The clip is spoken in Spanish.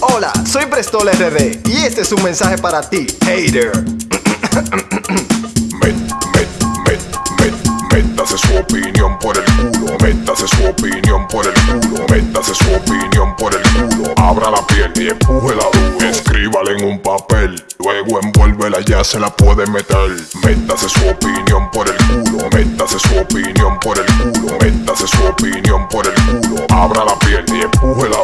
Hola, soy Prestol RD y este es un mensaje para ti, hater. Met, met, met, met, métase su opinión por el culo. Métase su opinión por el culo. Métase su opinión por el culo. Abra la piel y empuje la duro. Escríbala en un papel. Luego envuélvela, ya se la puede meter. Métase su opinión por el culo. Métase su opinión por el culo. Métase su opinión por el culo. Abra la piel y empuje la